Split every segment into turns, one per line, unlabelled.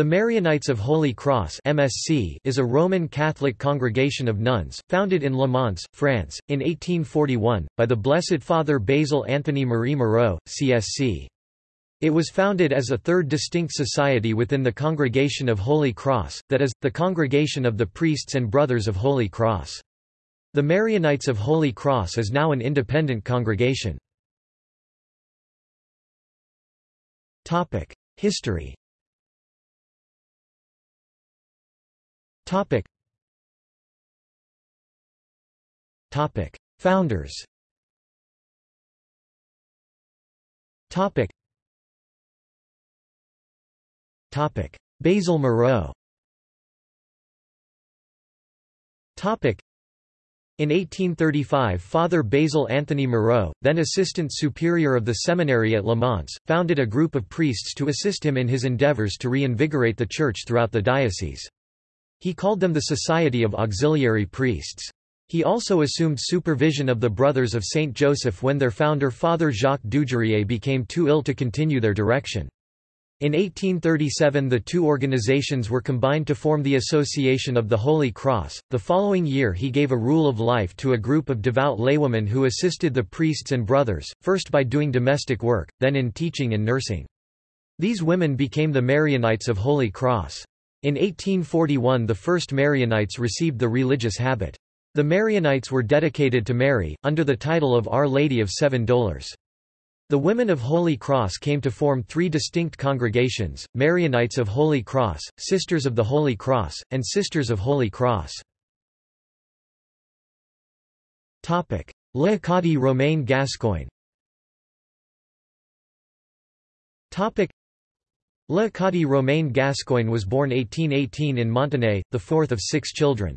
The Marianites of Holy Cross MSC is a Roman Catholic congregation of nuns, founded in Le Mans, France, in 1841, by the Blessed Father Basil Anthony Marie Moreau, CSC. It was founded as a third distinct society within the Congregation of Holy Cross, that is, the Congregation of the Priests and Brothers of Holy Cross. The Marianites of Holy Cross is now an independent congregation. History Topic. Topic. Founders Topic. Topic. Basil Moreau Topic. In 1835 Father Basil Anthony Moreau, then Assistant Superior of the Seminary at Le Mans, founded a group of priests to assist him in his endeavors to reinvigorate the Church throughout the diocese. He called them the Society of Auxiliary Priests. He also assumed supervision of the Brothers of Saint Joseph when their founder Father Jacques Dujarié became too ill to continue their direction. In 1837 the two organizations were combined to form the Association of the Holy Cross. The following year he gave a rule of life to a group of devout laywomen who assisted the priests and brothers, first by doing domestic work, then in teaching and nursing. These women became the Marianites of Holy Cross. In 1841 the first Marianites received the religious habit. The Marianites were dedicated to Mary, under the title of Our Lady of Seven Dolours. The women of Holy Cross came to form three distinct congregations, Marianites of Holy Cross, Sisters of the Holy Cross, and Sisters of Holy Cross. Le Romain Gascoigne Léocadie Romain Gascoigne was born 1818 in Montenay, the fourth of six children.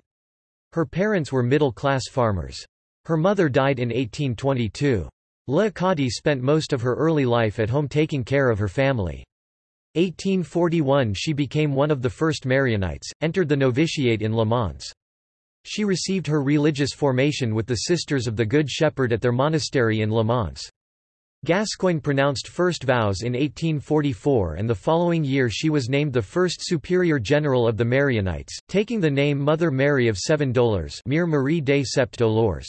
Her parents were middle-class farmers. Her mother died in 1822. Léocadie spent most of her early life at home taking care of her family. 1841 she became one of the first Marianites, entered the novitiate in Le Mans. She received her religious formation with the Sisters of the Good Shepherd at their monastery in Le Mans. Gascoigne pronounced first vows in 1844 and the following year she was named the first superior general of the Marianites, taking the name Mother Mary of Seven Dolours Mère Marie des Sept.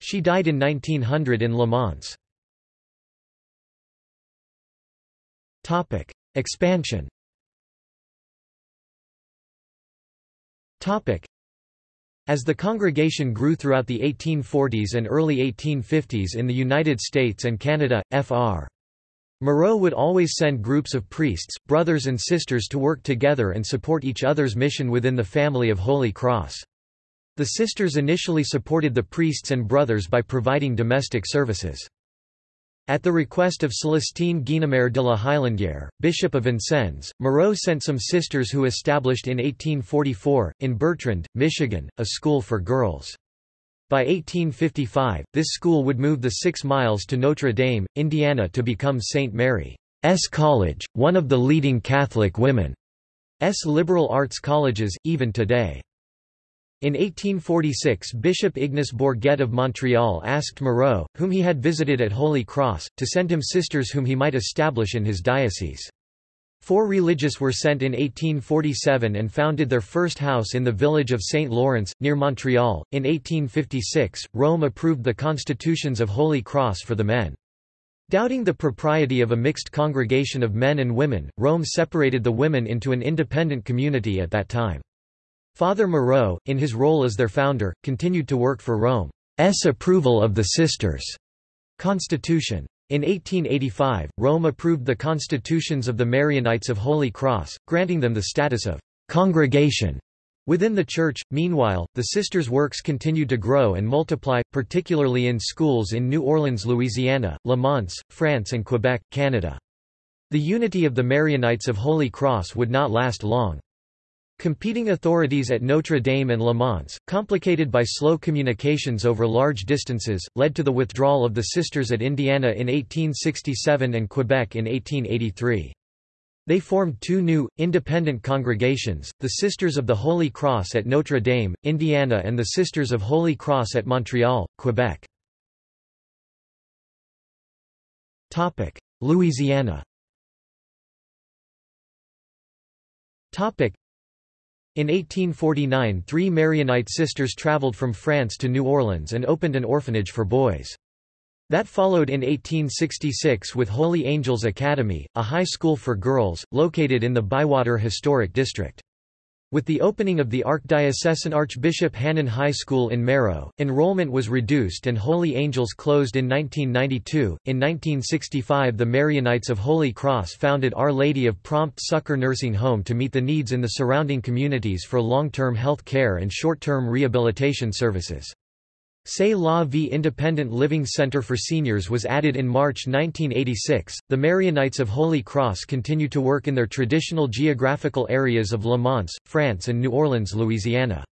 She died in 1900 in Le Mans. Expansion as the congregation grew throughout the 1840s and early 1850s in the United States and Canada, Fr. Moreau would always send groups of priests, brothers and sisters to work together and support each other's mission within the family of Holy Cross. The sisters initially supported the priests and brothers by providing domestic services. At the request of Celestine Guynemer de la Hailandière, Bishop of Vincennes, Moreau sent some sisters who established in 1844, in Bertrand, Michigan, a school for girls. By 1855, this school would move the six miles to Notre Dame, Indiana to become St. Mary's College, one of the leading Catholic women's liberal arts colleges, even today. In 1846 Bishop Ignace Bourget of Montreal asked Moreau, whom he had visited at Holy Cross, to send him sisters whom he might establish in his diocese. Four religious were sent in 1847 and founded their first house in the village of St. Lawrence, near Montreal. In 1856, Rome approved the constitutions of Holy Cross for the men. Doubting the propriety of a mixed congregation of men and women, Rome separated the women into an independent community at that time. Father Moreau, in his role as their founder, continued to work for Rome's approval of the Sisters' constitution. In 1885, Rome approved the constitutions of the Marianites of Holy Cross, granting them the status of congregation within the Church. Meanwhile, the sisters' works continued to grow and multiply, particularly in schools in New Orleans, Louisiana, Le Mans, France, and Quebec, Canada. The unity of the Marianites of Holy Cross would not last long. Competing authorities at Notre Dame and Le Mans, complicated by slow communications over large distances, led to the withdrawal of the Sisters at Indiana in 1867 and Quebec in 1883. They formed two new, independent congregations, the Sisters of the Holy Cross at Notre Dame, Indiana and the Sisters of Holy Cross at Montreal, Quebec. Louisiana In 1849 three Marianite sisters traveled from France to New Orleans and opened an orphanage for boys. That followed in 1866 with Holy Angels Academy, a high school for girls, located in the Bywater Historic District. With the opening of the Archdiocesan Archbishop Hannon High School in Meraux, enrollment was reduced and Holy Angels closed in 1992. In 1965, the Marianites of Holy Cross founded Our Lady of Prompt Succor Nursing Home to meet the needs in the surrounding communities for long term health care and short term rehabilitation services. C'est la Vie Independent Living Center for Seniors was added in March 1986. The Marianites of Holy Cross continue to work in their traditional geographical areas of Le Mans, France and New Orleans, Louisiana.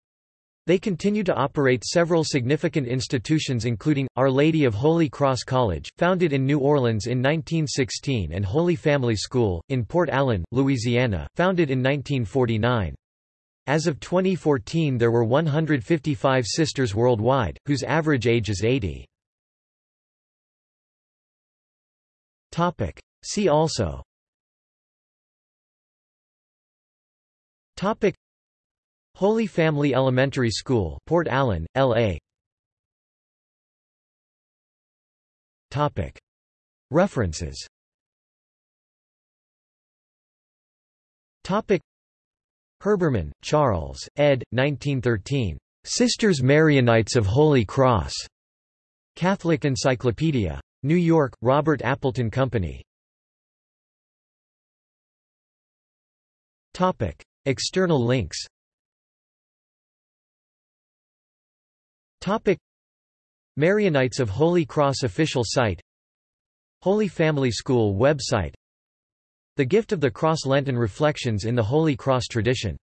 They continue to operate several significant institutions including, Our Lady of Holy Cross College, founded in New Orleans in 1916 and Holy Family School, in Port Allen, Louisiana, founded in 1949. As of 2014 there were 155 sisters worldwide, whose average age is 80. See also. Topic. Holy Family Elementary School Port Allen, LA Topic. References. Topic Herbermann, Charles, ed. 1913. Sisters Marianites of Holy Cross. Catholic Encyclopedia. New York, Robert Appleton Company. Topic. External links Topic. Marianites of Holy Cross official site Holy Family School website the Gift of the Cross Lenten Reflections in the Holy Cross tradition